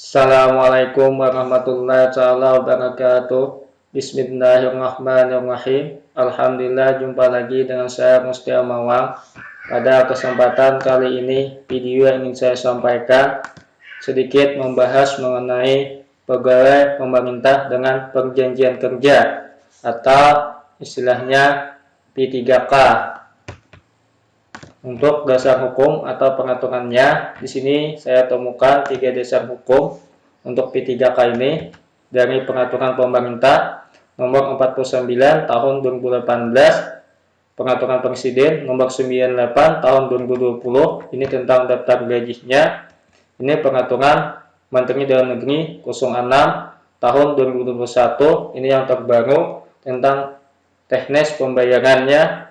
Assalamualaikum warahmatullahi wabarakatuh. Bismillahirrahmanirrahim. Alhamdulillah jumpa lagi dengan saya Mustia Mawang Pada kesempatan kali ini video yang ingin saya sampaikan Sedikit membahas mengenai pegawai pemerintah dengan perjanjian kerja Atau istilahnya P3K untuk dasar hukum atau pengaturannya, di sini saya temukan tiga dasar hukum untuk P3K ini dari Peraturan Pemerintah Nomor 49 Tahun 2018, Pengaturan Presiden Nomor 98 Tahun 2020, ini tentang daftar gajinya. Ini Peraturan Menteri Dalam Negeri 06 Tahun 2021, ini yang terbaru tentang teknis pembayarannya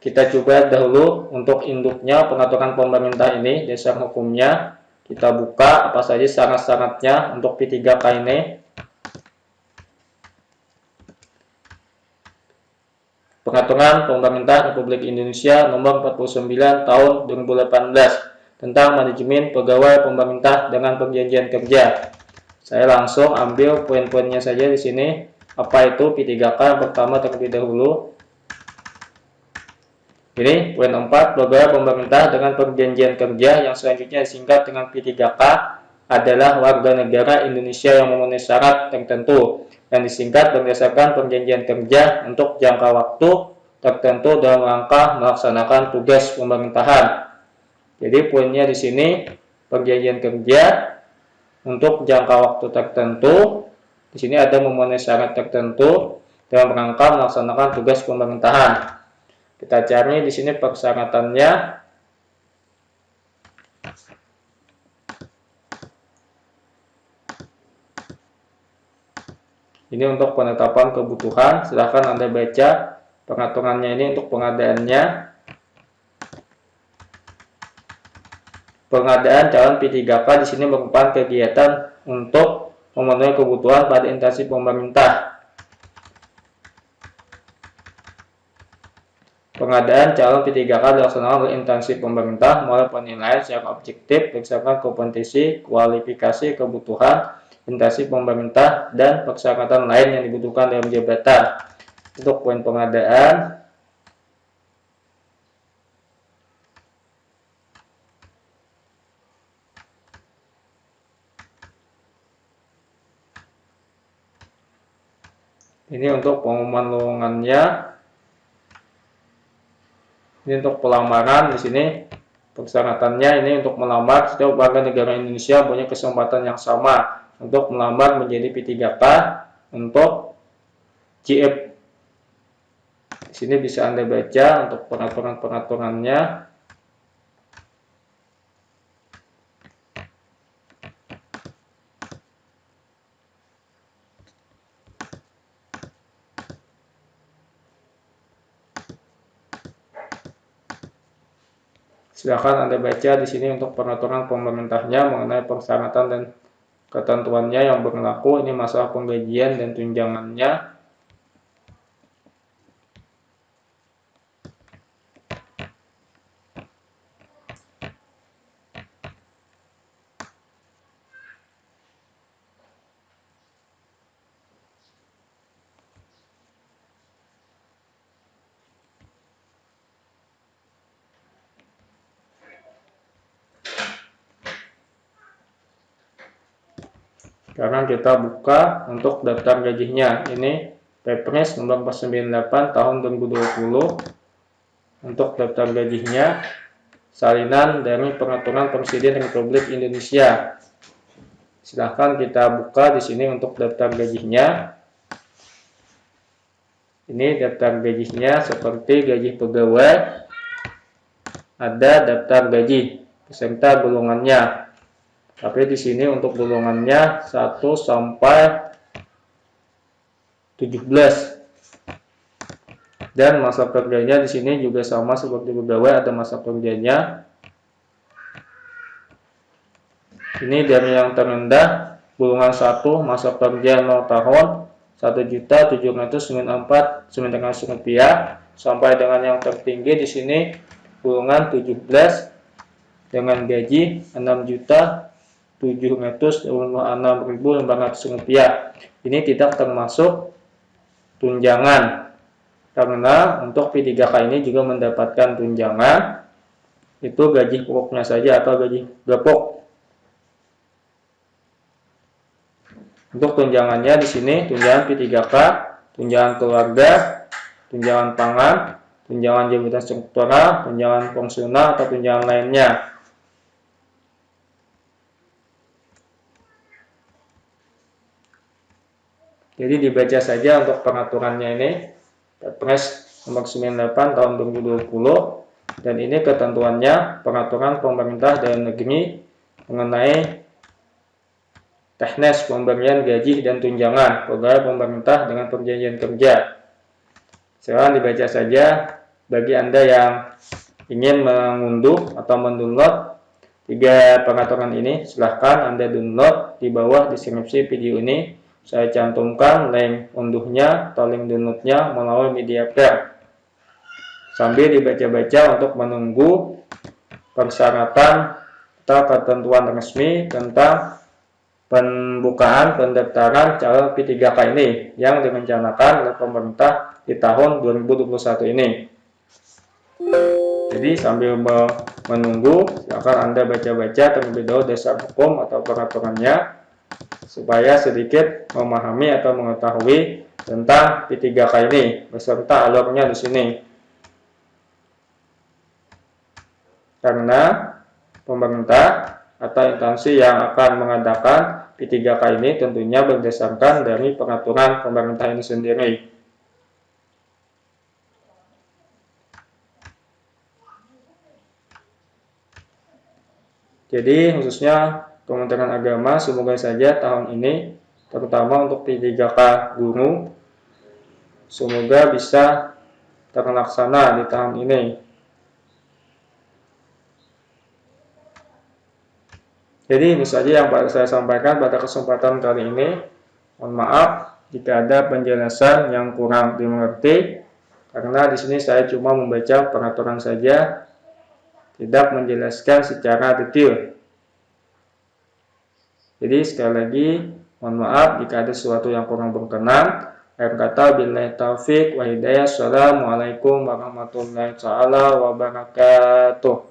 kita coba dahulu untuk induknya pengaturan pemerintah ini, dasar hukumnya. Kita buka apa saja syarat-syaratnya untuk P3K ini. Pengaturan Pemerintah Republik Indonesia Nomor 49 Tahun 2018 tentang manajemen pegawai pemerintah dengan perjanjian kerja. Saya langsung ambil poin-poinnya saja di sini. Apa itu P3K? Pertama terlebih dahulu ini poin 4, pegawai pemerintah dengan perjanjian kerja yang selanjutnya disingkat dengan P3K adalah warga negara Indonesia yang memenuhi syarat tertentu yang disingkat berdasarkan perjanjian kerja untuk jangka waktu tertentu dalam rangka melaksanakan tugas pemerintahan. Jadi poinnya di sini perjanjian kerja untuk jangka waktu tertentu. Di sini ada memenuhi syarat tertentu dalam rangka melaksanakan tugas pemerintahan. Kita cari di sini persyaratannya. Ini untuk penetapan kebutuhan. Silahkan Anda baca pengaturannya ini untuk pengadaannya. Pengadaan calon P3K di sini merupakan kegiatan untuk memenuhi kebutuhan pada instansi pemerintah Pengadaan calon P3K dilaksanakan oleh instansi pemerintah melalui penilaian secara objektif berdasarkan kompetensi, kualifikasi, kebutuhan, instansi pemerintah, dan persyaratan lain yang dibutuhkan dalam jabatan. Untuk poin pengadaan, ini untuk pengumuman lowongannya ini untuk pelamaran di sini persyaratannya ini untuk melamar setiap warga negara Indonesia punya kesempatan yang sama untuk melamar menjadi P3K untuk GF di sini bisa Anda baca untuk peraturan-peraturannya Silakan Anda baca di sini untuk peraturan pemerintahnya mengenai persyaratan dan ketentuannya yang berlaku. Ini masalah penggajian dan tunjangannya. Sekarang kita buka untuk daftar gajinya. Ini Pepres nomor 98 tahun 2020 untuk daftar gajinya salinan dari peraturan Presiden Republik Indonesia. Silahkan kita buka di sini untuk daftar gajinya. Ini daftar gajinya seperti gaji pegawai, ada daftar gaji beserta golongannya. Tapi di sini untuk golongannya 1 sampai 17. Dan masa kerjanya di sini juga sama seperti pegawai ada masa kerjanya. Ini dari yang terendah golongan 1 masa kerja 0 tahun 1.794.900 rupiah sampai dengan yang tertinggi di sini golongan 17 dengan gaji 6 juta rupiah. Ini tidak termasuk tunjangan. Karena untuk P3K ini juga mendapatkan tunjangan itu gaji pokoknya saja atau gaji gapok. Untuk tunjangannya di sini tunjangan P3K, tunjangan keluarga, tunjangan pangan, tunjangan jabatan struktural, tunjangan fungsional atau tunjangan lainnya. Jadi dibaca saja untuk pengaturannya ini. Perpres nomor 98 tahun 2020 dan ini ketentuannya peraturan pemerintah dalam negeri mengenai teknis pemberian gaji dan tunjangan pegawai pemerintah dengan perjanjian kerja. Sekarang dibaca saja bagi Anda yang ingin mengunduh atau mendownload tiga peraturan ini, silahkan Anda download di bawah deskripsi video ini saya cantumkan link unduhnya atau link downloadnya melalui media player. Sambil dibaca-baca untuk menunggu persyaratan atau ketentuan resmi tentang pembukaan pendaftaran calon P3K ini yang direncanakan oleh pemerintah di tahun 2021 ini. Jadi sambil menunggu, silakan Anda baca-baca terlebih dahulu dasar hukum atau peraturannya supaya sedikit memahami atau mengetahui tentang P3K ini beserta alurnya di sini. Karena pemerintah atau instansi yang akan mengadakan P3K ini tentunya berdasarkan dari peraturan pemerintah ini sendiri. Jadi khususnya Kementerian Agama semoga saja tahun ini terutama untuk P3K guru semoga bisa terlaksana di tahun ini. Jadi ini saja yang saya sampaikan pada kesempatan kali ini. Mohon maaf jika ada penjelasan yang kurang dimengerti karena di sini saya cuma membaca peraturan saja tidak menjelaskan secara detail. Jadi sekali lagi mohon maaf jika ada sesuatu yang kurang berkenan. Akhir kata billahi taufik wa hidayah. Assalamualaikum warahmatullahi wabarakatuh.